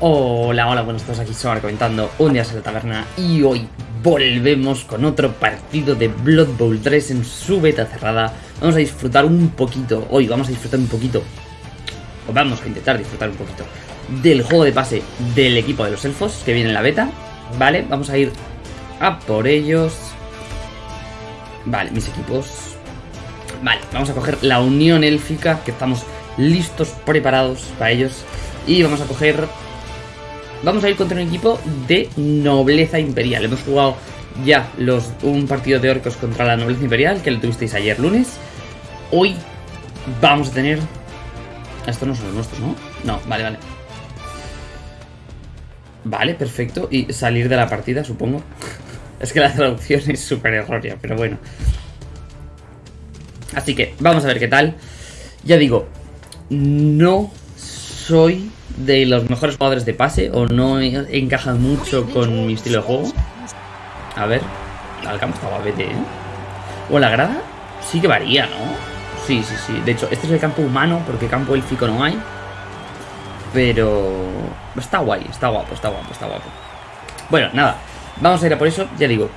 Hola, hola, buenos días, aquí Somar comentando un día en la taberna y hoy volvemos con otro partido de Blood Bowl 3 en su beta cerrada. Vamos a disfrutar un poquito, hoy vamos a disfrutar un poquito, o vamos a intentar disfrutar un poquito, del juego de pase del equipo de los elfos que viene en la beta. Vale, vamos a ir a por ellos. Vale, mis equipos. Vale, vamos a coger la unión élfica, que estamos listos, preparados para ellos. Y vamos a coger vamos a ir contra un equipo de nobleza imperial. Hemos jugado ya un partido de orcos contra la nobleza imperial, que lo tuvisteis ayer lunes. Hoy vamos a tener... Estos no son los nuestros, ¿no? No, vale, vale. Vale, perfecto. Y salir de la partida, supongo. es que la traducción es súper errónea, pero bueno. Así que vamos a ver qué tal. Ya digo, no soy de los mejores jugadores de pase o no encajan mucho con mi estilo de juego. A ver, el campo está guapete, ¿eh? O la grada sí que varía, ¿no? Sí, sí, sí. De hecho, este es el campo humano porque campo élfico no hay. Pero está guay, está guapo, está guapo, está guapo. Bueno, nada, vamos a ir a por eso, ya digo.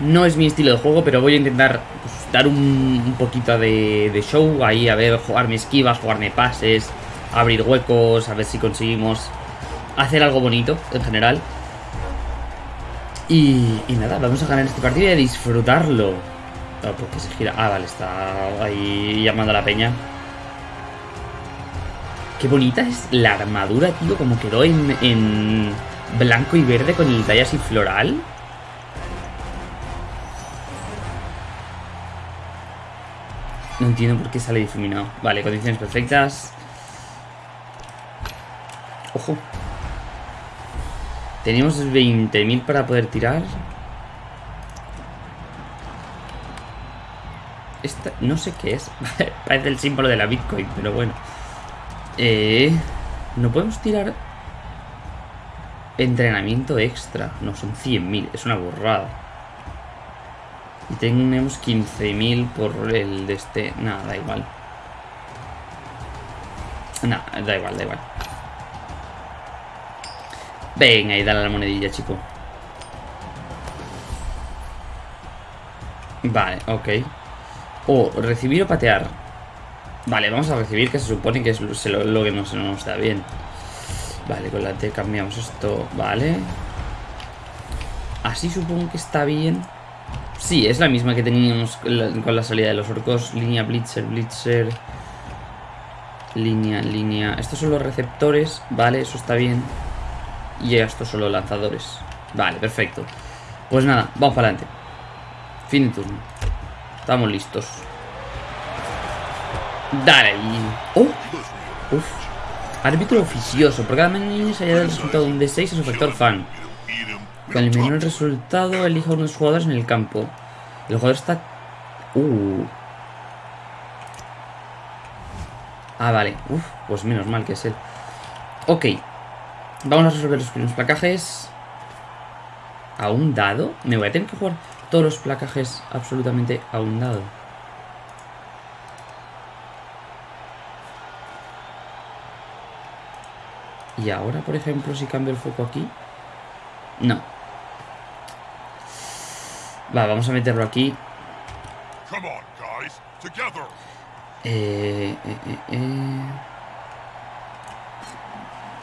No es mi estilo de juego, pero voy a intentar pues, dar un, poquito de, de show ahí, a ver, jugarme esquivas, jugarme pases, abrir huecos, a ver si conseguimos hacer algo bonito en general. Y, nada, vamos a ganar este partido y a disfrutarlo. Ah, porque se gira. Ah, vale, está ahí llamando a la peña. Qué bonita es la armadura, tío, como quedó en, en blanco y verde con el detalle así floral. No entiendo por qué sale difuminado. Vale, condiciones perfectas. Ojo. Tenemos 20.000 para poder tirar. Esta, no sé qué es. Parece el símbolo de la Bitcoin, pero bueno. Eh, no podemos tirar entrenamiento extra. No, son 100.000. Es una burrada. Y tenemos 15.000 por el de este. Nada, da igual. Nada, da igual, da igual. Venga, y dale a la monedilla, chico. Vale, ok. O recibir o patear. Vale, vamos a recibir, que se supone que es lo, que nos, nos da bien. Vale, con la T cambiamos esto. Vale. Así supongo que está bien. Sí, es la misma que teníamos con la salida de los orcos. Línea Blitzer, Blitzer. Línea, línea. Estos son los receptores. Vale, eso está bien. Y estos son los lanzadores. Vale, perfecto. Pues nada, vamos para adelante. Fin de turno. Estamos listos. Dale. ¡Oh! Uf. Árbitro oficioso. Por cada se haya del resultado de un D6 es su factor fan. Con el menor resultado, elija unos jugadores en el campo. El jugador está... Uh. Ah, vale. Uf, pues menos mal que es él. Ok. Vamos a resolver los primeros placajes. ¿A un dado? Me voy a tener que jugar todos los placajes absolutamente a un dado. Y ahora, por ejemplo, si cambio el foco aquí... No. Va, vamos a meterlo aquí. eh, eh, eh. eh.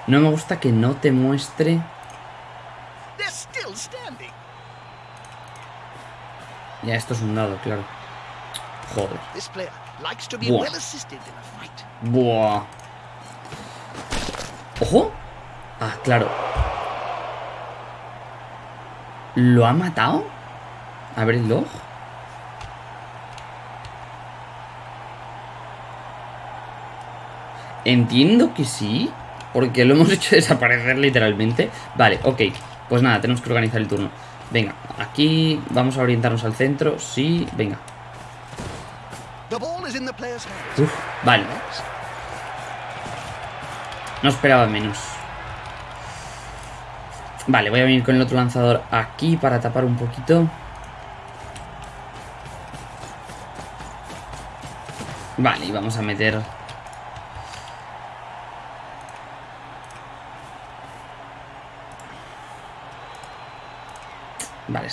No me gusta que no te muestre... Ya, esto es un dado, claro. Joder. Buah. Buah. ¡Ojo! Ah, claro. ¿Lo ha matado? A ver el log. Entiendo que sí. Porque lo hemos hecho desaparecer literalmente. Vale, ok. Pues nada, tenemos que organizar el turno. Venga, aquí vamos a orientarnos al centro. Sí, venga. Uf, vale. No esperaba menos. Vale, voy a venir con el otro lanzador aquí para tapar un poquito. Vale, y vamos a meter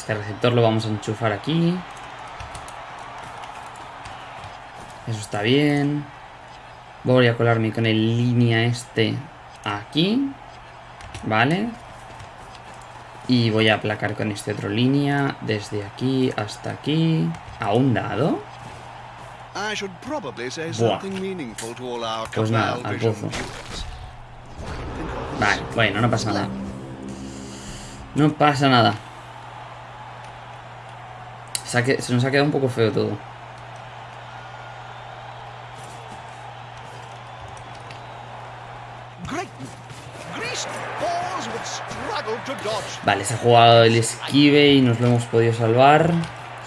este receptor lo vamos a enchufar aquí. Eso está bien. Voy a colarme con el línea este aquí. Vale. Y voy a aplacar con este otro línea desde aquí hasta aquí. ¿A un dado? Buah. Pues nada, al pozo. Vale, bueno, no pasa nada. No pasa nada. Se, nos ha quedado un poco feo todo. Vale, se ha jugado el esquive y nos lo hemos podido salvar.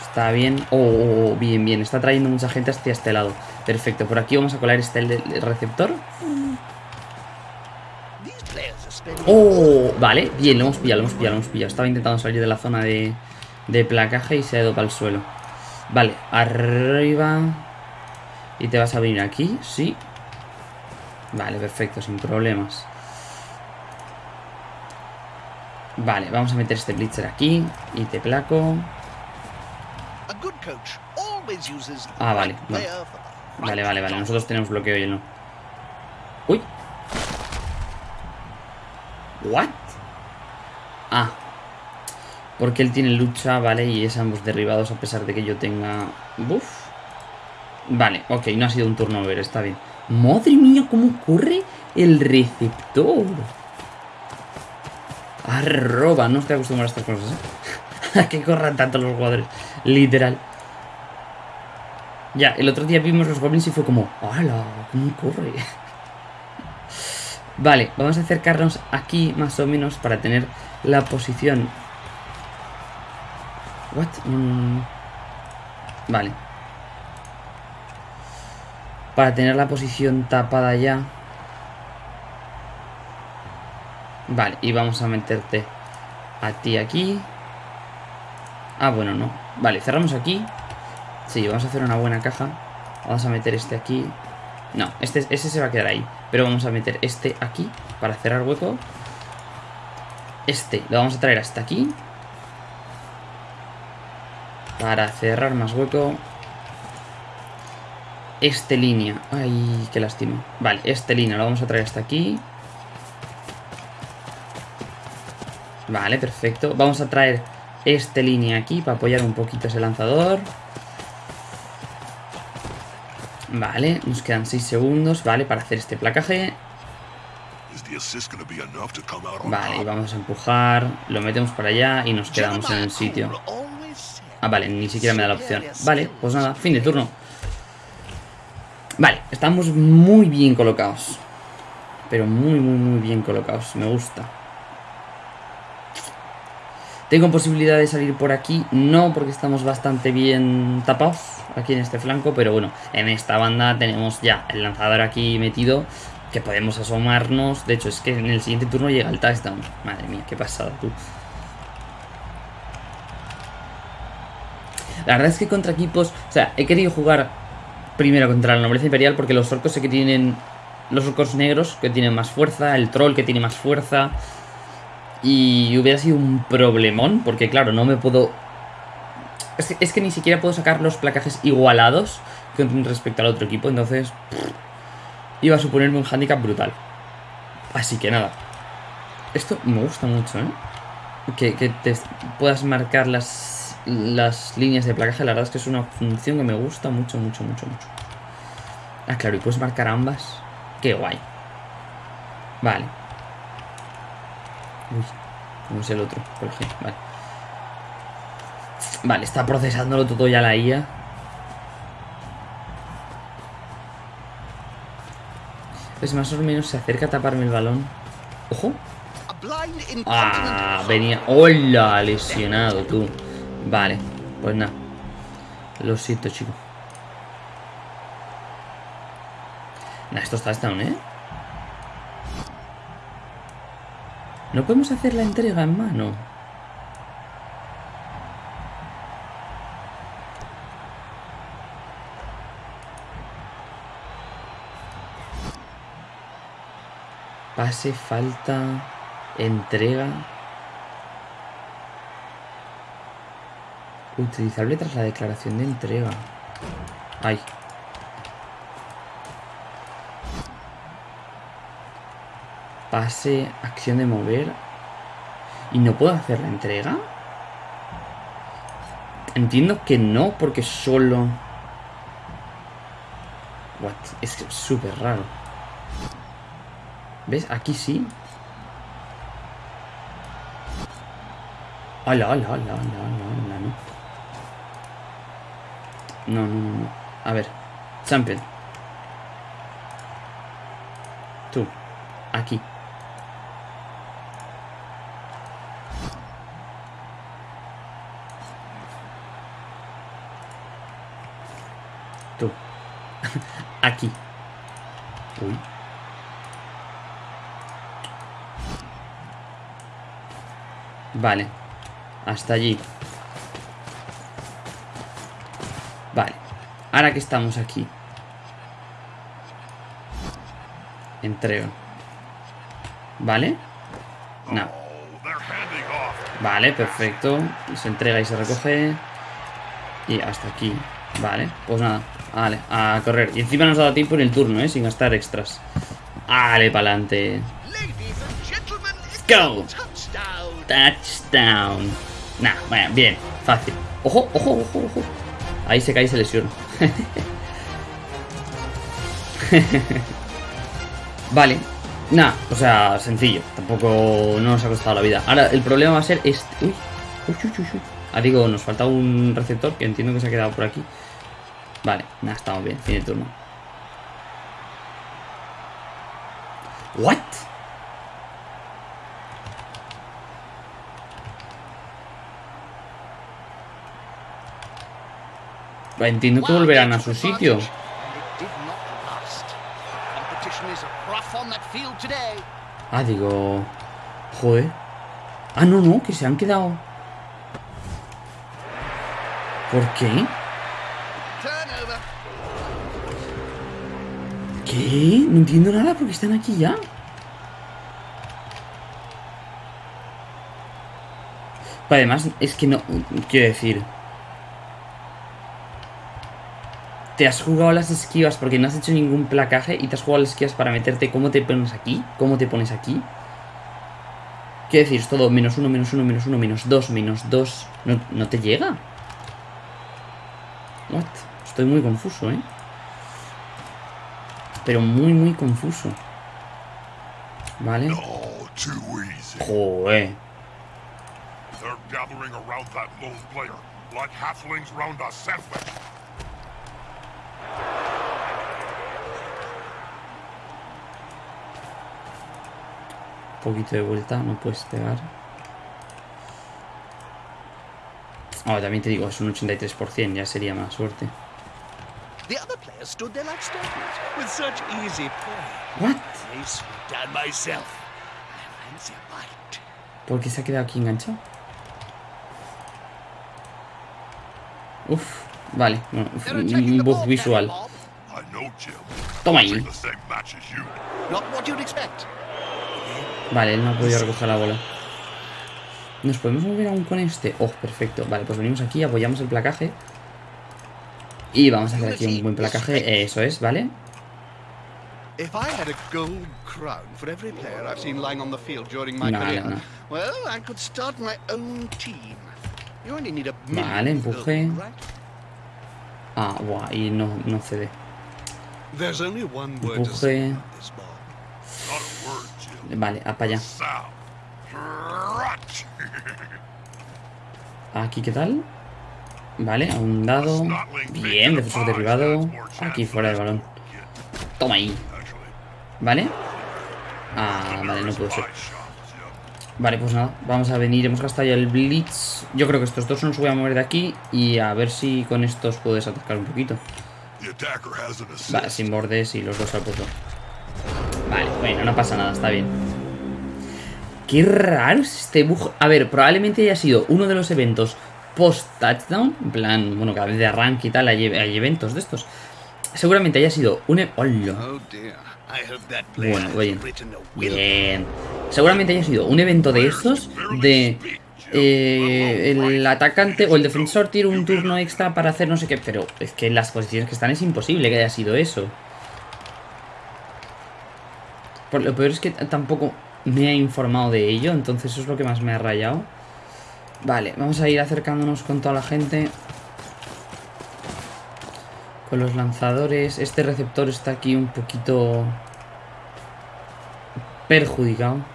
Está bien. Oh, oh, oh, bien, bien. Está trayendo mucha gente hacia este lado. Perfecto. Por aquí vamos a colar este el receptor. Oh, vale. Bien, lo hemos pillado, lo hemos pillado, lo hemos pillado. Estaba intentando salir de la zona de, de placaje y se ha ido para el suelo. Vale, arriba. ¿Y te vas a venir aquí? Sí. Vale, perfecto, sin problemas. Vale, vamos a meter este blitzer aquí. Y te placo. Ah, vale. Vale, vale, vale. Nosotros tenemos bloqueo y no. Uy. ¿What? Ah. Porque él tiene lucha, ¿vale? Y es ambos derribados a pesar de que yo tenga... Buff. Vale, ok, no ha sido un turnover, está bien. ¡Madre mía, cómo corre el receptor! Arroba, no estoy acostumbrado a estas cosas, ¿eh? a que corran tanto los jugadores, literal. Ya, el otro día vimos los goblins y fue como, ¡hala! ¿Cómo corre? vale, vamos a acercarnos aquí más o menos para tener la posición What? Vale. Para tener la posición tapada ya. Vale, y vamos a meterte a ti aquí. Ah, bueno, no. Vale, cerramos aquí. Sí, vamos a hacer una buena caja. Vamos a meter este aquí. No, este, ese se va a quedar ahí. Pero vamos a meter este aquí para cerrar hueco. Este lo vamos a traer hasta aquí. Para cerrar más hueco. Este línea. Ay, qué lástima. Vale, este línea lo vamos a traer hasta aquí. Vale, perfecto. Vamos a traer este línea aquí para apoyar un poquito ese lanzador. Vale, nos quedan 6 segundos, vale, para hacer este placaje. Vale, vamos a empujar, lo metemos para allá y nos quedamos en el sitio. Ah, vale, ni siquiera me da la opción. Vale, pues nada, fin de turno. Vale, estamos muy bien colocados. Pero muy, muy, muy bien colocados. Me gusta. ¿Tengo posibilidad de salir por aquí? No, porque estamos bastante bien tapados aquí en este flanco. Pero bueno, en esta banda tenemos ya el lanzador aquí metido. Que podemos asomarnos. De hecho, es que en el siguiente turno llega el touchdown. Madre mía, qué pasada tú. La verdad es que contra equipos... O sea, he querido jugar primero contra la nobleza imperial porque los orcos sé que tienen... Los orcos negros que tienen más fuerza, el troll que tiene más fuerza... Y hubiera sido un problemón porque claro, no me puedo... Es que, ni siquiera puedo sacar los placajes igualados con respecto al otro equipo, entonces... iba a suponerme un handicap brutal. Así que nada. Esto me gusta mucho, ¿eh? Que, que te puedas marcar las las líneas de placaje, la verdad es que es una función que me gusta mucho, mucho, mucho, mucho. Ah, claro, y puedes marcar ambas. Qué guay. Vale. Uy, ¿cómo es el otro? Por ejemplo, vale. Vale, está procesándolo todo ya la IA. Pues más o menos se acerca a taparme el balón. ¡Ojo! Ah, venía... ¡Hola! Lesionado, tú. Vale, pues nada. Lo siento, chico. Nah, esto está down, ¿eh? No podemos hacer la entrega en mano. Pase, falta, entrega. Utilizable tras la declaración de entrega. Ay. Pase, acción de mover. ¿Y no puedo hacer la entrega? Entiendo que no, porque solo... What? Es súper raro. ¿Ves? Aquí sí. Hola, hola, hola, hola, hola, no. No, no, no, no. A ver. Champion. Tú. Aquí. Tú. Aquí. Uy. Vale. Hasta allí. Vale. Ahora que estamos aquí. Entrego. ¿Vale? No. Vale, perfecto. Se entrega y se recoge. Y hasta aquí. Vale, pues nada. Vale, a correr. Y encima nos ha dado tiempo en el turno, ¿eh? Sin gastar extras. Vale, pa'lante. Go. Touchdown. Nah, bueno, bien. Fácil. Ojo, ojo, ojo, ojo. Ahí se cae y se lesiona. vale. Nah, o sea, sencillo. Tampoco no nos ha costado la vida. Ahora, el problema va a ser este. Uy, uy, uy, uy. Ah, digo, nos falta un receptor que entiendo que se ha quedado por aquí. Vale, nada, estamos bien. Fin de turno. ¿What? Entiendo que volverán a su sitio. Ah, digo... Joder. Ah, no, no, que se han quedado... ¿Por qué? ¿Qué? No entiendo nada porque están aquí ya. Además, es que no... Quiero decir... te has jugado las esquivas porque no has hecho ningún placaje y te has jugado las esquivas para meterte cómo te pones aquí, cómo te pones aquí. ¿Qué decir? Es todo menos uno, menos uno, menos uno, menos dos, menos dos. No, no te llega. What? Estoy muy confuso, ¿eh? Pero muy, muy confuso. ¿Vale? Joder. They're gathering around that lone player, like halflings round a Un poquito de vuelta, no puedes pegar. Ahora también te digo, es un 83%, ya sería más suerte. What? ¿Por qué se ha quedado aquí enganchado? Uf, vale, bueno, un bug visual. Toma ahí. Vale, él no ha podido recoger la bola. ¿Nos podemos mover aún con este? Oh, perfecto. Vale, pues venimos aquí, apoyamos el placaje. Y vamos a hacer aquí un buen placaje. Eso es, ¿vale? Vale, empuje. Ah, guau, y no, no cede. Empuje. Vale, a para allá. Aquí, ¿qué tal? Vale, a un dado. Bien, defensor derribado. Aquí fuera del balón. Toma ahí. ¿Vale? Ah, vale, no puedo ser. Vale, pues nada, vamos a venir. Hemos gastado ya el Blitz. Yo creo que estos dos nos voy a mover de aquí. Y a ver si con estos puedes atacar un poquito. Vale, sin bordes y los dos al puesto. Vale, bueno, no pasa nada, está bien. Qué raro es este bug. A ver, probablemente haya sido uno de los eventos post-touchdown. En plan, bueno, cada vez de arranque y tal hay, eventos de estos. Seguramente haya sido un... E- ¡Hola! Bueno, bien. Bien. Seguramente haya sido un evento de estos de... eh, el atacante o el defensor tiene un turno extra para hacer no sé qué. Pero es que en las posiciones que están es imposible que haya sido eso. Por lo peor es que tampoco me ha informado de ello, entonces eso es lo que más me ha rayado. Vale, vamos a ir acercándonos con toda la gente. Con los lanzadores. Este receptor está aquí un poquito perjudicado.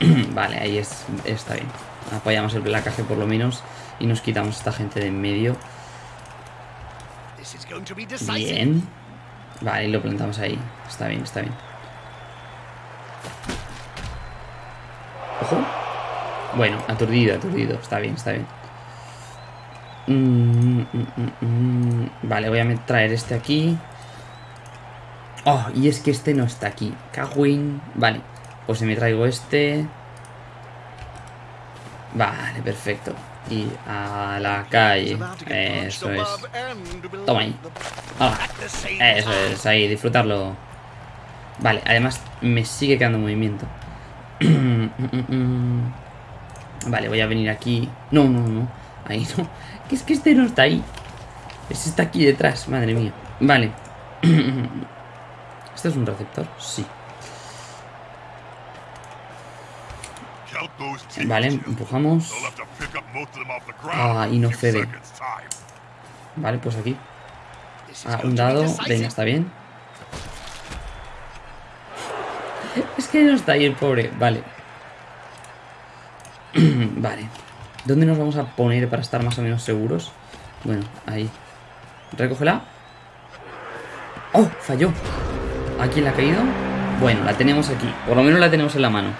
vale, ahí es, está bien. Apoyamos el placaje por lo menos y nos quitamos a esta gente de en medio. Bien. Vale, y lo plantamos ahí. Está bien, está bien. Ojo. Bueno, aturdido, aturdido. Está bien, está bien. Mm, mm, mm, vale, voy a traer este aquí. Oh, y es que este no está aquí. Cagüín. Vale, pues me traigo este... Vale, perfecto. Y a la calle. Eso es. Toma ahí. Eso es, ahí, disfrutarlo. Vale, además me sigue quedando movimiento. vale, voy a venir aquí. No, no, no. Ahí no. Que es que este no está ahí. Este está aquí detrás, madre mía. Vale. ¿Este es un receptor? Sí. Vale, empujamos. Ah, y no cede. Vale, pues aquí. Ah, un dado. Venga, está bien. Es que no está ahí el pobre. Vale. vale. ¿Dónde nos vamos a poner para estar más o menos seguros? Bueno, ahí. Recógela. ¡Oh! Falló. ¿A quién la ha caído? Bueno, la tenemos aquí. Por lo menos la tenemos en la mano.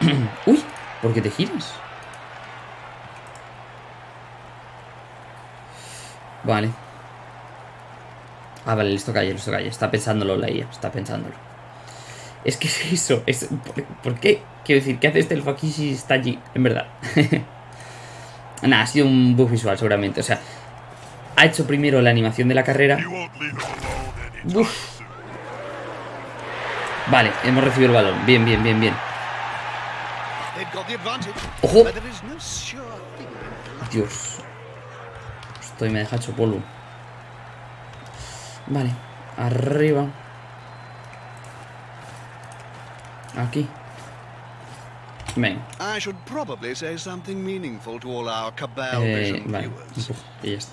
Uy, ¿por qué te giras? Vale. Ah, vale, listo calle, listo calle. Está pensándolo la IA, está pensándolo. Es que es eso. Es, ¿por, qué? Quiero decir, ¿qué hace este elfo aquí si está allí? En verdad. Nada, ha sido un bug visual seguramente. O sea, ha hecho primero la animación de la carrera. Uf. Vale, hemos recibido el balón. Bien, bien, bien, bien. ¡Ojo! Dios. Estoy, me deja hecho polvo. Vale, arriba. Aquí. Ven. Eh, vale, y ya está.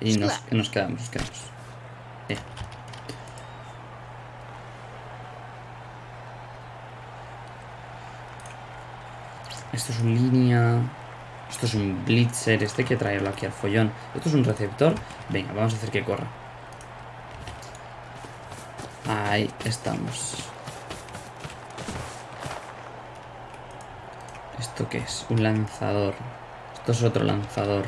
Y nos, nos quedamos, nos quedamos. Eh. Esto es un línea. Esto es un blitzer. Este hay que traerlo aquí al follón. Esto es un receptor. Venga, vamos a hacer que corra. Ahí estamos. ¿Esto qué es? Un lanzador. Esto es otro lanzador.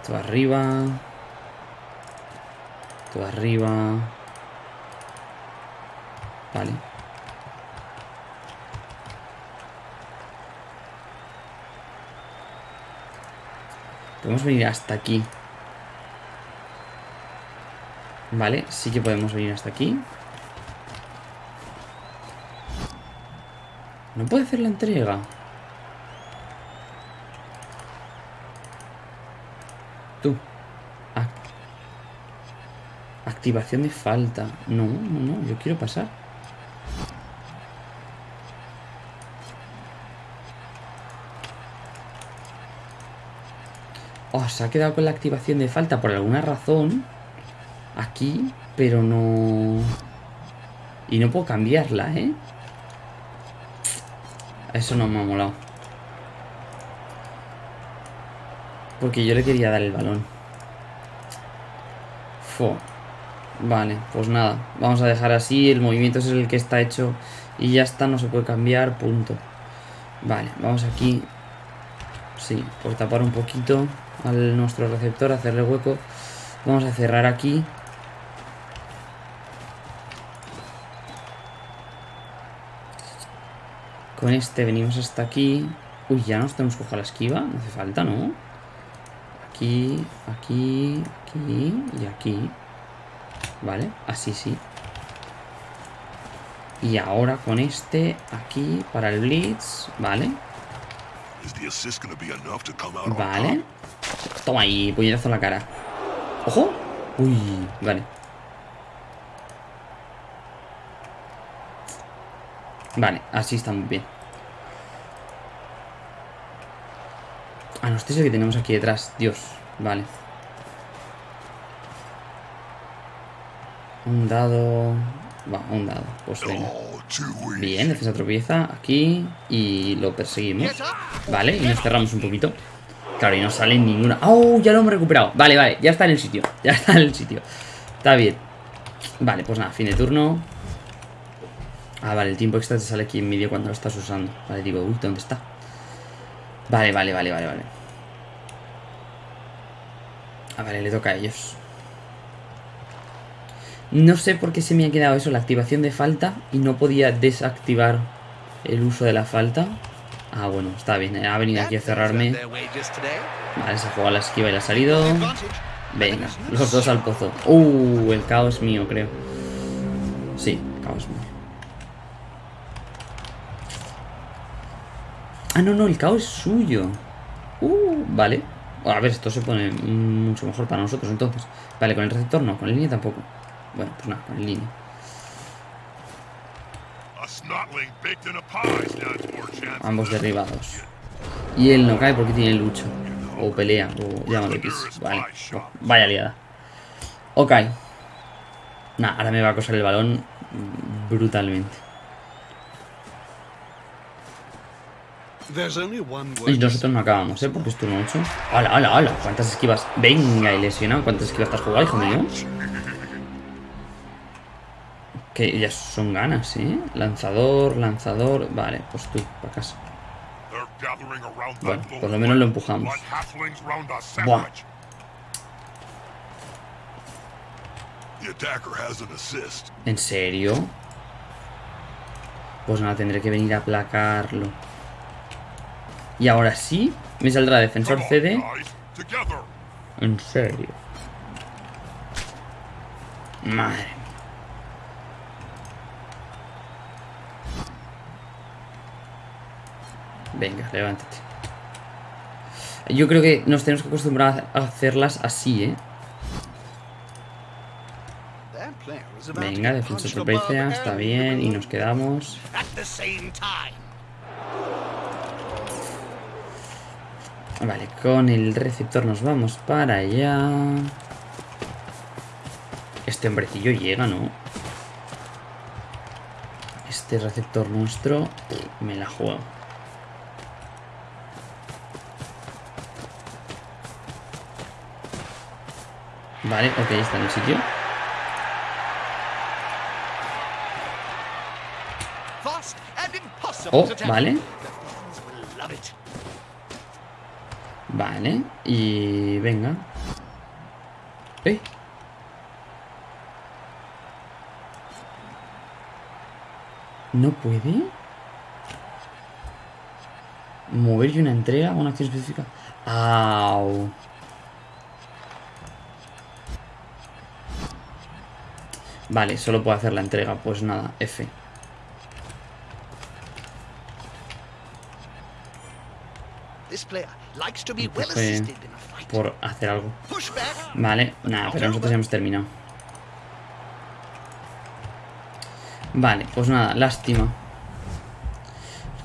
Esto arriba. Esto arriba. Vale. Podemos venir hasta aquí. Vale, sí que podemos venir hasta aquí. No puede hacer la entrega. Tú. Activación de falta. No, no, no. Yo quiero pasar. Oh, se ha quedado con la activación de falta por alguna razón. Aquí, pero no... Y no puedo cambiarla, ¿eh? Eso no me ha molado. Porque yo le quería dar el balón. Fo. Vale, pues nada. Vamos a dejar así. El movimiento es el que está hecho. Y ya está, no se puede cambiar. Punto. Vale, vamos aquí. Sí, por tapar un poquito al nuestro receptor, hacerle hueco. Vamos a cerrar aquí. Con este venimos hasta aquí. Uy, ya nos tenemos que coger la esquiva. No hace falta, ¿no? Aquí, aquí, aquí y aquí. Vale, así sí. Y ahora con este aquí para el Blitz. Vale. Vale. Toma ahí, puñetazo en la cara. ¡Ojo! Uy, vale. Vale, así estamos bien. Ah, no, este es el que tenemos aquí detrás. Dios, vale. Un dado... Va, un dado. Pues venga. Bien, defensa tropieza aquí y lo perseguimos. Vale, y nos cerramos un poquito. Claro, y no sale ninguna... ¡Oh! Ya lo hemos recuperado. Vale, vale, ya está en el sitio. Ya está en el sitio. Está bien. Vale, pues nada, fin de turno. Ah, vale, el tiempo extra te sale aquí en medio cuando lo estás usando. Vale, digo, uy, ¿dónde está? Vale, vale, vale, vale, vale. Ah, vale, le toca a ellos. No sé por qué se me ha quedado eso, la activación de falta y no podía desactivar el uso de la falta. Ah, bueno, está bien. Ha venido aquí a cerrarme. Vale, se ha jugado la esquiva y la ha salido. Venga, los dos al pozo. Uh, el caos mío, creo. Sí, caos mío. Ah, no, no, el caos es suyo. Uh, vale. A ver, esto se pone mucho mejor para nosotros entonces. Vale, con el receptor no, con el línea tampoco. Bueno, pues nada, con el línea. Ambos derribados. Y él no cae porque tiene lucha. O pelea, o llámalo X. Vale, vaya liada. Ok. Nah, ahora me va a acosar el balón brutalmente. Y nosotros no acabamos, ¿eh? Porque es turno 8. ¡Hala, hala, hala! ¿Cuántas esquivas? Venga, y lesionado. ¿Cuántas esquivas estás jugando, hijo mío? Que ya son ganas, ¿eh? Lanzador, lanzador... Vale, pues tú, para casa. Bueno, por lo menos lo empujamos. Buah. ¿En serio? Pues nada, tendré que venir a aplacarlo. Y ahora sí, me saldrá defensor CD. En serio. Madre Venga, levántate. Yo creo que nos tenemos que acostumbrar a hacerlas así, ¿eh? Venga, defensa sorpresa, está bien, y nos quedamos. Vale, con el receptor nos vamos para allá. Este hombrecillo llega, ¿no? Este receptor nuestro me la juego. Vale, ok, está en el sitio. Oh, vale. Vale, y venga. ¿No puede? Mover y una entrega una acción específica. ¡Au! Vale, solo puedo hacer la entrega. Pues nada, F. por hacer algo. Vale, nada, pero nosotros ya hemos terminado. Vale, pues nada, lástima.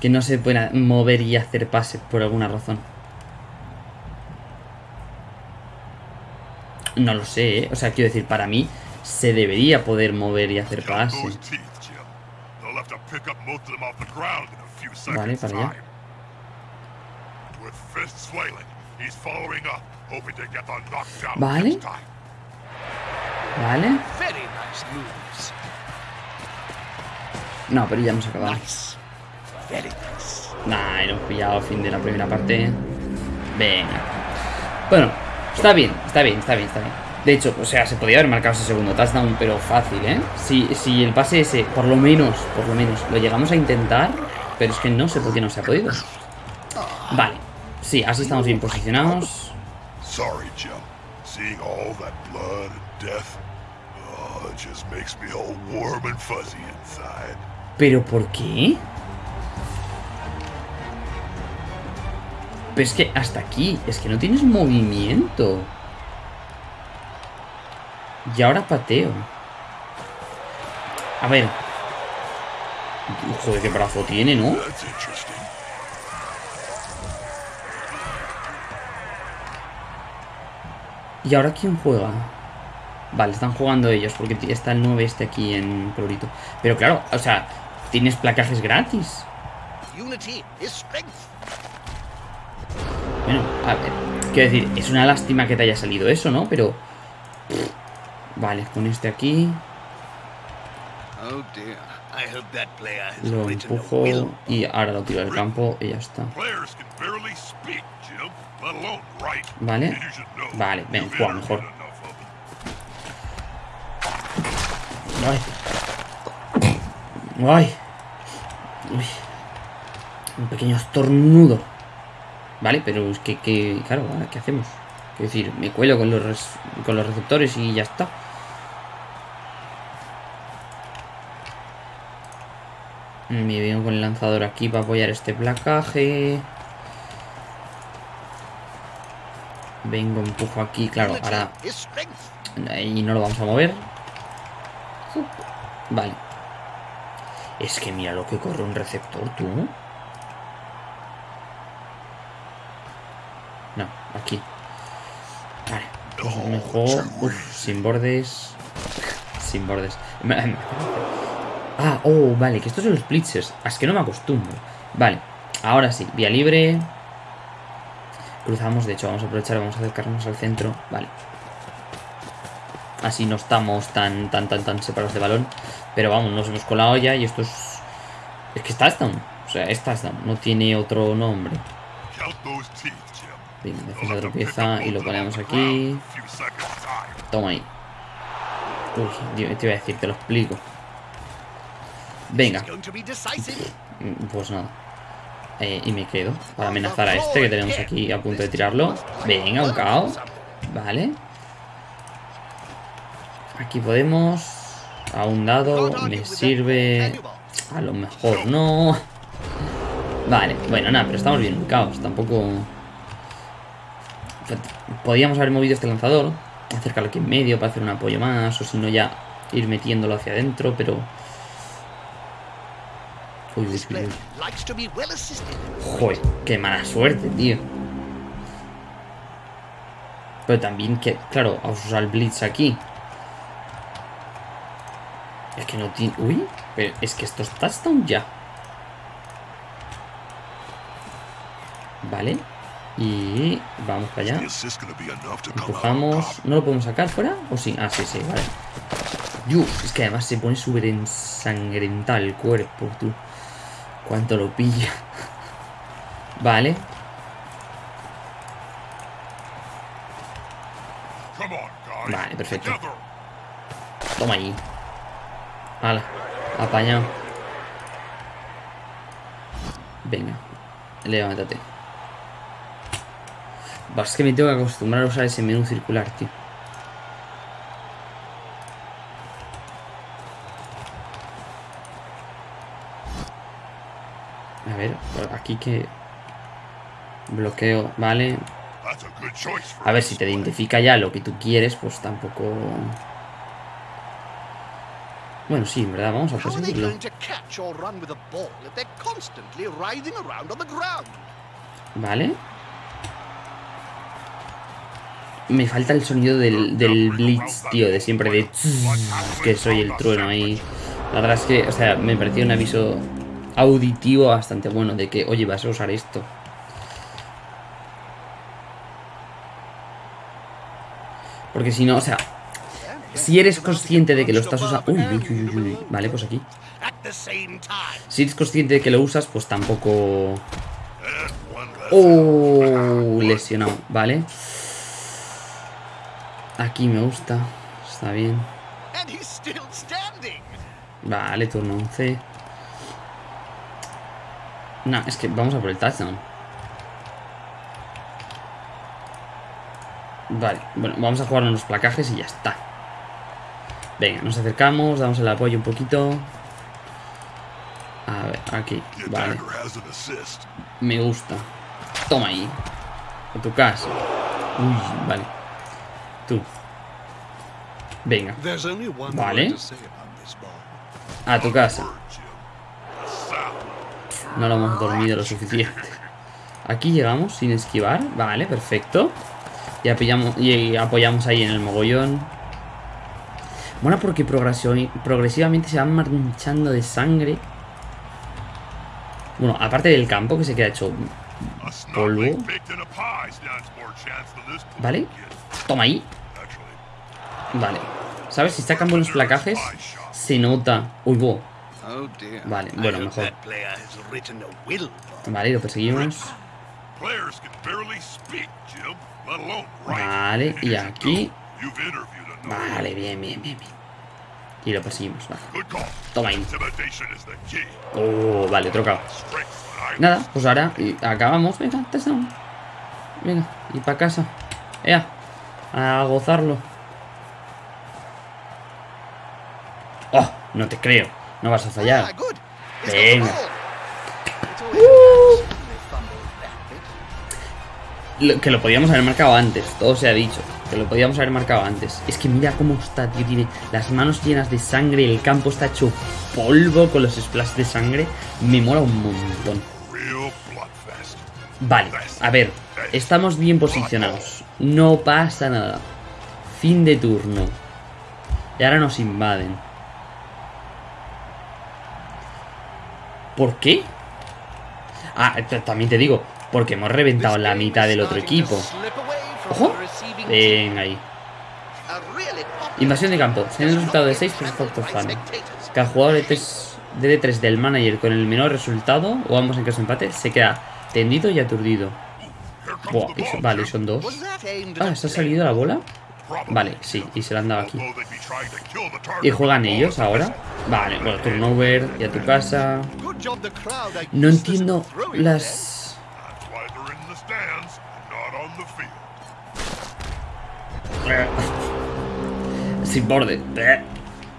Que no se pueda mover y hacer pase por alguna razón. No lo sé, ¿eh? O sea, quiero decir, para mí se debería poder mover y hacer pase. Vale, para allá. Vale. Vale. No, pero ya hemos acabado. Nah, hemos pillado fin de la primera parte. Venga. Bueno, está bien, está bien, está bien, está bien. De hecho, o sea, se podía haber marcado ese segundo touchdown, pero fácil, ¿eh? Si, si el pase ese, por lo menos, por lo menos, lo llegamos a intentar, pero es que no sé por qué no se ha podido. Vale, sí, así estamos bien posicionados. Sorry, Joe. Seeing all that blood and death, oh, it just makes me all warm and fuzzy inside. ¿Pero por qué? Pero es que hasta aquí, es que no tienes movimiento. Y ahora pateo. A ver. Joder, qué brazo tiene, ¿no? ¿Y ahora quién juega? Vale, están jugando ellos porque está el 9 este aquí en colorito. Pero claro, o sea, tienes placajes gratis. Bueno, a ver, quiero decir, es una lástima que te haya salido eso, ¿no? Pero... Vale, con este aquí... Lo empujo y ahora lo tiro del campo y ya está. Vale. Vale, ven, juega mejor. Ay. Ay. Uy. Un pequeño estornudo. Vale, pero es que, que claro, ¿qué hacemos? Quiero decir, me cuelo con los, con los receptores y ya está. Me vengo con el lanzador aquí para apoyar este placaje. Vengo, empujo aquí, claro, ahora... Y no lo vamos a mover. Vale. Es que mira lo que corre un receptor, tú. No, aquí. Vale. Pues mejor... Uf, sin bordes. Sin bordes. Ah, oh, vale, que estos son los blitzers. Ah, es que no me acostumbro. Vale, ahora sí, vía libre. Cruzamos, de hecho, vamos a aprovechar, vamos a acercarnos al centro. Vale. Así no estamos tan, tan, tan, tan separados de balón. Pero vamos, nos hemos colado ya y esto es... Es que está touchdown. O sea, es touchdown. No tiene otro nombre. Bien, defensa tropieza y lo ponemos aquí. Toma ahí. Uy, te iba a decir, te lo explico. Venga. Pues nada. Eh, y me quedo para amenazar a este que tenemos aquí a punto de tirarlo. Venga, un caos. Vale. Aquí podemos. A un dado. Me sirve. A lo mejor no. Vale, bueno, nada, pero estamos bien caos. Tampoco... Podríamos haber movido este lanzador. Acercarlo aquí en medio para hacer un apoyo más. O si no ya ir metiéndolo hacia adentro, pero... Uy, uy, uy. Joder, qué mala suerte, tío. Pero también que, claro, vamos a usar el Blitz aquí. Es que no tiene... Uy, pero es que esto está touchdown ya. Vale. Y vamos para allá. Empujamos. ¿No lo podemos sacar fuera? ¿O sí? Ah, sí, sí, vale. Uf, es que además se pone súper ensangrental el cuerpo, tú. Cuánto lo pilla. Vale. Vale, perfecto. Toma ahí. Hala, apañado. Venga, levántate. Es que me tengo que acostumbrar a usar ese menú circular, tío. A ver, aquí que... Bloqueo, vale. A ver, si te identifica ya lo que tú quieres, pues tampoco... Bueno, sí, en verdad, vamos a conseguirlo. Vale. Me falta el sonido del, del blitz, tío, de siempre de... Que soy el trueno ahí. La verdad es que, o sea, me pareció un aviso auditivo bastante bueno de que, oye, vas a usar esto. Porque si no, o sea, si eres consciente de que lo estás usando... Uy, uy, uy, Vale, pues aquí. Si eres consciente de que lo usas, pues tampoco... Oh, lesionado, vale. Aquí me gusta. Está bien. Vale, turno 11. No, es que vamos a por el touchdown. Vale, bueno, vamos a jugar unos placajes y ya está. Venga, nos acercamos, damos el apoyo un poquito. A ver, aquí, vale. Me gusta. Toma ahí. A tu casa. Uy, vale. Tú. Venga. Vale. A tu casa. No lo hemos dormido lo suficiente. Aquí llegamos sin esquivar. Vale, perfecto. Y apoyamos, y apoyamos ahí en el mogollón. Bueno, porque progresivamente se van manchando de sangre. Bueno, aparte del campo que se queda hecho polvo. Vale. Toma ahí. Vale. ¿Sabes? Si sacan buenos placajes, se nota. Uy, bo. Vale, bueno, mejor. Vale, lo perseguimos. Vale, y aquí. Vale, bien, bien, bien, bien. Y lo perseguimos, vale. Toma ahí. Oh, vale, trocado. Nada, pues ahora acabamos. Venga, Venga, y para casa. Ea, a gozarlo. Oh, no te creo. No vas a fallar. Ah, Venga. que lo podíamos haber marcado antes, todo se ha dicho. Que lo podíamos haber marcado antes. Es que mira cómo está, tío. Tiene las manos llenas de sangre. El campo está hecho polvo con los splashes de sangre. Me mola un montón. Vale, a ver. Estamos bien posicionados. No pasa nada. Fin de turno. Y ahora nos invaden. ¿Por qué? Ah, también te digo, porque hemos reventado la mitad del otro equipo. ¡Ojo! Venga ahí. Invasión de campo. Tiene el resultado de 6 por fan. Cada jugador de, 3, de D3 del manager con el menor resultado, o ambos en caso de empate, se queda tendido y aturdido. Buah, vale, son dos. Ah, ¿se ha salido la bola? Vale, sí, y se la han dado aquí. ¿Y juegan ellos ahora? Vale, bueno, turnover, y a tu casa. No entiendo las Sin borde.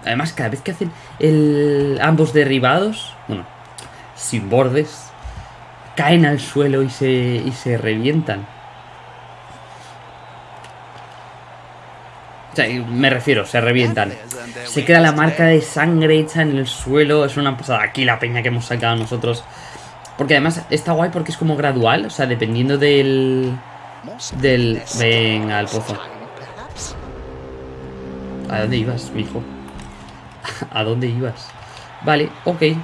Además, cada vez que hacen el, ambos derribados, bueno, sin bordes, caen al suelo y se, y se revientan. O sea, me refiero, se revientan. Se queda la marca de sangre hecha en el suelo. Es una pasada. Aquí la peña que hemos sacado nosotros. Porque además está guay porque es como gradual. O sea, dependiendo del... Del... Venga, al pozo. ¿A dónde ibas, mijo? ¿A dónde ibas? Vale, ok. Eh,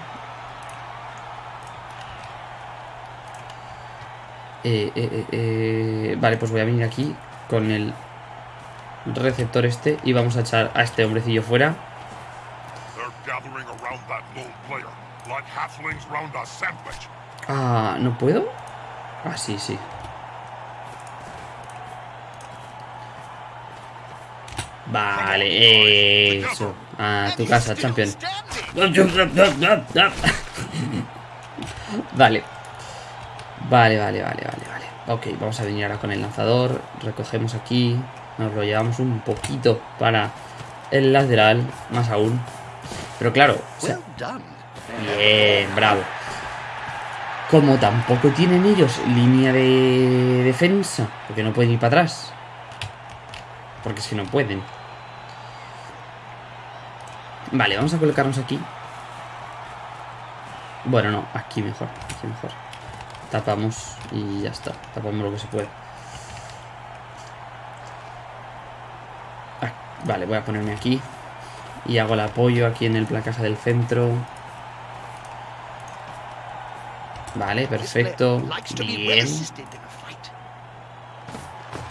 eh, eh, eh, vale, pues voy a venir aquí con el receptor este y vamos a echar a este hombrecillo fuera. Ah, ¿no puedo? Ah, sí, sí. Vale, eso. A tu casa, champion. Vale. Vale, vale, vale, vale, vale. Ok, vamos a venir ahora con el lanzador. Recogemos aquí. Nos lo llevamos un poquito para el lateral, más aún. Pero claro. bien, bravo. Como tampoco tienen ellos línea de defensa, porque no pueden ir para atrás. Porque si no pueden. Vale, vamos a colocarnos aquí. Bueno, no, aquí mejor, aquí mejor. Tapamos y ya está. Tapamos lo que se puede. Vale, voy a ponerme aquí. Y hago el apoyo aquí en el placaje del centro. Vale, perfecto. Bien.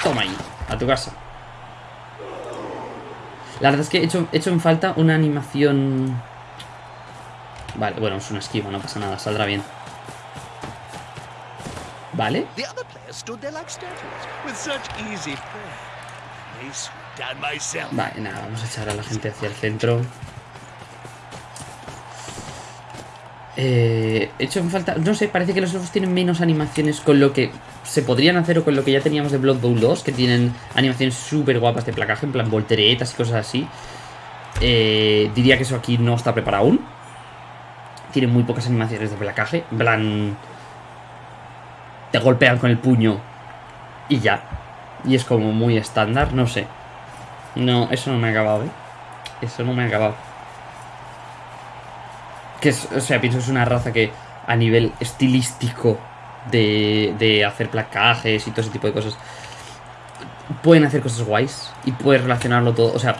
Toma ahí, a tu casa. La verdad es que he hecho, hecho en falta una animación... Vale, bueno, es una esquiva, no pasa nada, saldrá bien. Vale. Vale, nada, vamos a echar a la gente hacia el centro. Eh, hecho en falta... No sé, parece que los elfos tienen menos animaciones con lo que se podrían hacer o con lo que ya teníamos de Blood Bowl 2, que tienen animaciones súper guapas de placaje, en plan volteretas y cosas así. Eh, diría que eso aquí no está preparado aún. tiene muy pocas animaciones de placaje. En plan. Te golpean con el puño y ya. Y es como muy estándar, no sé. No, eso no me ha acabado, ¿eh? Eso no me ha acabado. Que es, o sea, pienso que es una raza que a nivel estilístico de, de hacer placajes y todo ese tipo de cosas pueden hacer cosas guays y puedes relacionarlo todo. O sea,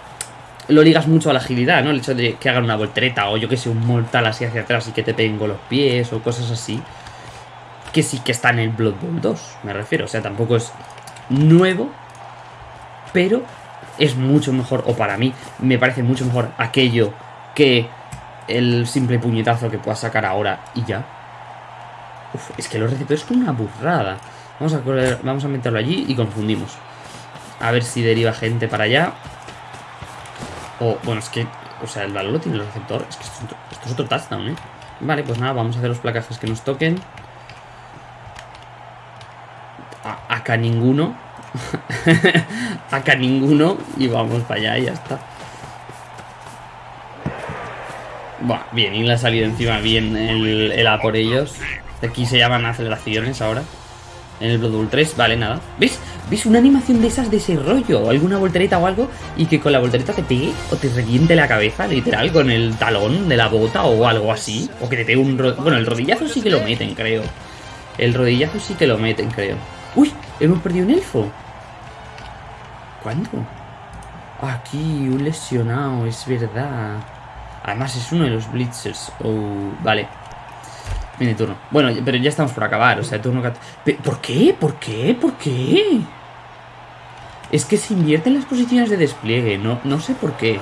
lo ligas mucho a la agilidad, ¿no? El hecho de que hagan una voltereta o yo que sé, un mortal así hacia atrás y que te peguen los pies o cosas así. Que sí que está en el Blood Bowl 2, me refiero. O sea, tampoco es nuevo, pero es mucho mejor, o para mí, me parece mucho mejor aquello que el simple puñetazo que puedas sacar ahora y ya. Uf, es que los receptores es una burrada. Vamos a, vamos a meterlo allí y confundimos. A ver si deriva gente para allá. O, bueno, es que, o sea, el valor lo tiene el receptor. Es que esto, es otro touchdown, ¿eh? Vale, pues nada, vamos a hacer los placajes que nos toquen. acá ninguno. acá ninguno. Y vamos para allá y ya está. Buah, bien, y le ha salido encima bien el, el A por ellos. Aquí se llaman aceleraciones ahora. En el Blood Bowl 3, vale, nada. ¿Ves? ¿Ves una animación de esas de ese rollo? Alguna voltereta o algo y que con la voltereta te pegue o te reviente la cabeza, literal, con el talón de la bota o algo así. O que te pegue un... Bueno, el rodillazo sí que lo meten, creo. El rodillazo sí que lo meten, creo. ¡Uy! Hemos perdido un elfo. ¿Cuándo? Aquí, un lesionado, es verdad. Además es uno de los blitzers. Oh, vale. Mini turno. Bueno, pero ya estamos por acabar, o sea, turno... ¿Por qué? ¿Por qué? ¿Por qué? Es que se invierten las posiciones de despliegue, no, no sé por qué.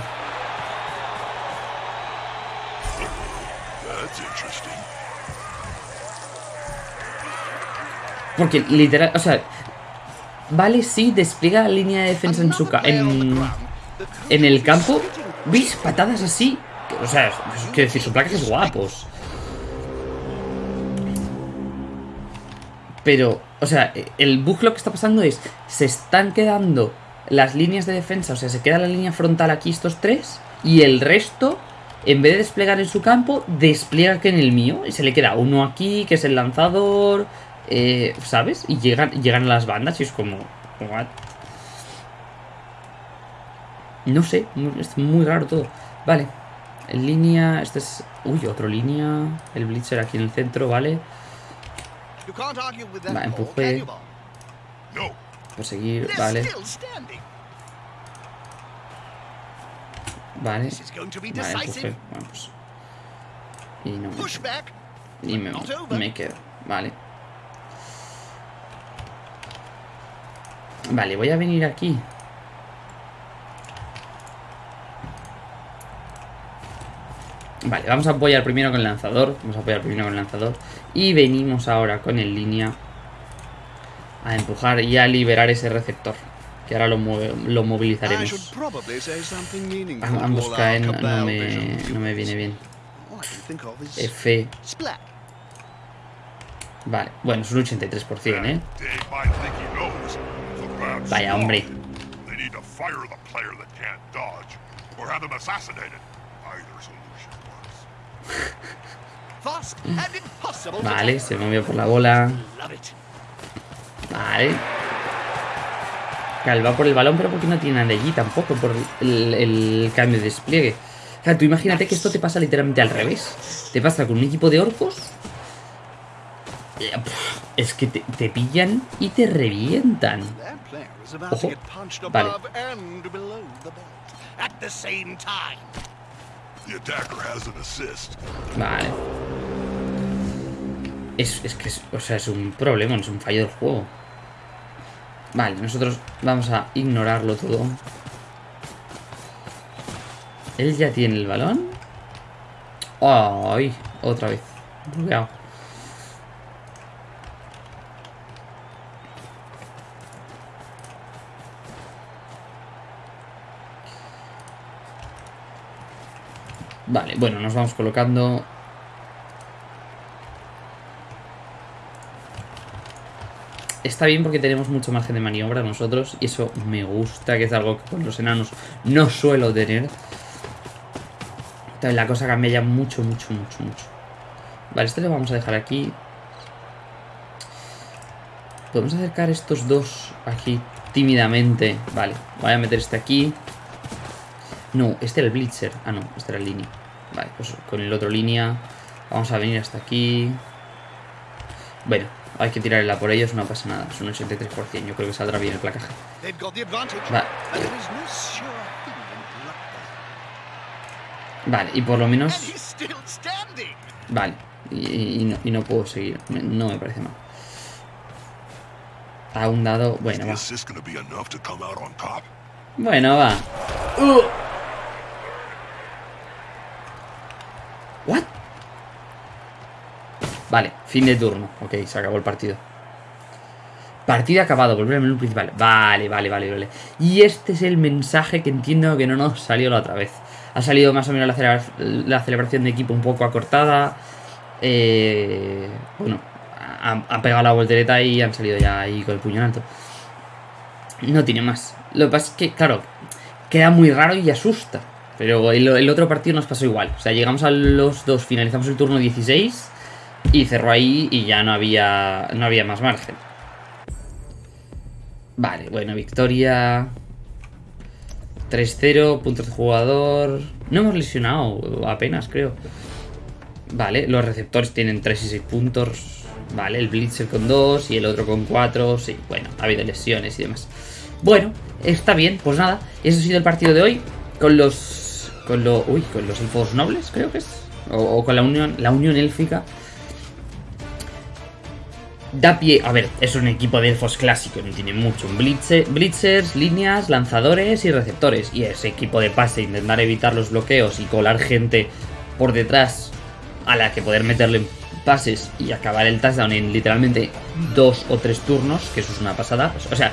Porque literal, o sea, vale, sí, despliega la línea de defensa en su en, en el campo. ¿Veis? Patadas así. O sea, que decir, su placa es guapos. Pero, o sea, el bug lo que está pasando es, se están quedando las líneas de defensa, o sea, se queda la línea frontal aquí estos tres, y el resto, en vez de desplegar en su campo, despliega que en el mío, y se le queda uno aquí, que es el lanzador, eh, ¿sabes? Y llegan, llegan a las bandas y es como, what? No sé, es muy raro todo. Vale, en línea, este es... Uy, otro línea, el blitzer aquí en el centro, ¿vale? Va, empuje. Seguir, vale. Vale. Vale, empuje. Bueno, pues. Y no me... Y me, me quedo. Vale. Vale, voy a venir aquí. Vale, vamos a apoyar primero con el lanzador. Vamos a apoyar primero con el lanzador. Y venimos ahora con el línea a empujar y a liberar ese receptor. Que ahora lo, lo movilizaremos. Ambos caen, no me, no me viene bien. F. Vale, bueno, es un 83%, ¿eh? Vaya, hombre. Vale, se movió por la bola. Vale. va por el balón, pero porque no tiene nada allí tampoco, por el, cambio de despliegue. O sea, tú imagínate que esto te pasa literalmente al revés. Te pasa con un equipo de orcos. Es que te, te pillan y te revientan. Ojo. Vale. Vale. Es, es que es, o sea, es un problema, no es un fallo del juego. Vale, nosotros vamos a ignorarlo todo. Él ya tiene el balón. ¡Ay! Otra vez. Vale, bueno, nos vamos colocando... Está bien porque tenemos mucho margen de maniobra nosotros y eso me gusta, que es algo que con los enanos no suelo tener. Entonces la cosa cambia ya mucho, mucho, mucho, mucho. Vale, este lo vamos a dejar aquí. Podemos acercar estos dos aquí tímidamente. Vale, voy a meter este aquí. No, este era el Blitzer. Ah, no, este era el línea. Vale, pues con el otro línea. Vamos a venir hasta aquí. Bueno, hay que tirarla por ellos, no pasa nada. Es un 83%, yo creo que saldrá bien el placaje. Vale. Vale, y por lo menos... Vale, y, no, puedo seguir. No me parece mal. A un dado... Bueno, va. Bueno, va. Uh. ¿What? Vale, fin de turno. Ok, se acabó el partido. Partido acabado, volver al menú principal. Vale, vale, vale, vale. Y este es el mensaje que entiendo que no nos salió la otra vez. Ha salido más o menos la, celebración de equipo un poco acortada. Eh, bueno, han, pegado la voltereta y han salido ya ahí con el puño alto. No tiene más. Lo que pasa es que, claro, queda muy raro y asusta. Pero el, otro partido nos pasó igual. O sea, llegamos a los dos, finalizamos el turno 16 y cerró ahí y ya no había, no había más margen. Vale, bueno, victoria. 3-0, puntos de jugador. No hemos lesionado apenas, creo. Vale, los receptores tienen 3 y 6 puntos. Vale, el Blitzer con 2 y el otro con 4. Sí, bueno, ha habido lesiones y demás. Bueno, está bien, pues nada. Ese ha sido el partido de hoy. Con los con, uy, con los elfos nobles, creo que es. O, con la unión, la unión élfica. Da pie. A ver, es un equipo de elfos clásico, no tiene mucho. blitzers, líneas, lanzadores y receptores. Y ese equipo de pase, intentar evitar los bloqueos y colar gente por detrás a la que poder meterle pases y acabar el touchdown en literalmente dos o tres turnos, que eso es una pasada. O sea,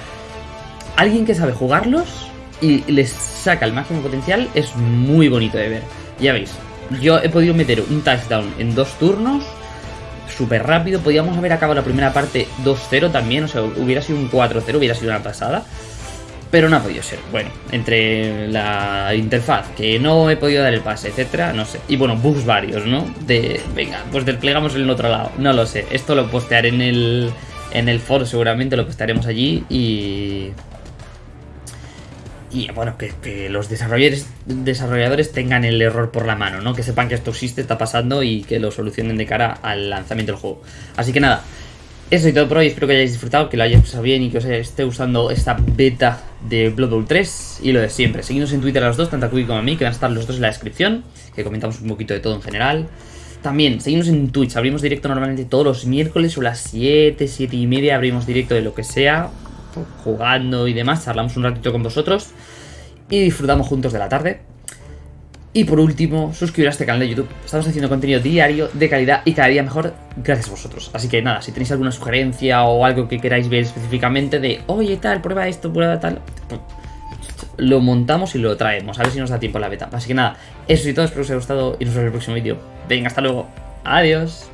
alguien que sabe jugarlos y les saca el máximo potencial, es muy bonito de ver. Ya veis, yo he podido meter un touchdown en dos turnos, súper rápido. Podíamos haber acabado la primera parte 2-0 también, o sea, hubiera sido un 4-0, hubiera sido una pasada. Pero no ha podido ser. Bueno, entre la interfaz, que no he podido dar el pase, etcétera, no sé. Y bueno, bugs varios, ¿no? De, venga, pues desplegamos en el otro lado. No lo sé. Esto lo postearé en el, en el foro, seguramente lo postearemos allí y y bueno, que, los desarrolladores, tengan el error por la mano, ¿no? Que sepan que esto existe, está pasando y que lo solucionen de cara al lanzamiento del juego. Así que nada, eso y todo por hoy, espero que hayáis disfrutado, que lo hayáis pasado bien y que os esté usando esta beta de Blood Bowl 3 y lo de siempre. Seguidnos en Twitter a los dos, tanto a Kubi como a mí, que van a estar los dos en la descripción, que comentamos un poquito de todo en general. También, seguimos en Twitch, abrimos directo normalmente todos los miércoles o las 7, 7 y media, abrimos directo de lo que sea, jugando y demás, charlamos un ratito con vosotros y disfrutamos juntos de la tarde. Y por último, suscribiros a este canal de YouTube. Estamos haciendo contenido diario, de calidad y cada día mejor gracias a vosotros. Así que nada, si tenéis alguna sugerencia o algo que queráis ver específicamente de, oye tal, prueba esto, prueba tal, pues, lo montamos y lo traemos. A ver si nos da tiempo la beta. Así que nada, eso y todo, espero que os haya gustado y nos vemos en el próximo vídeo. Venga, hasta luego. Adiós.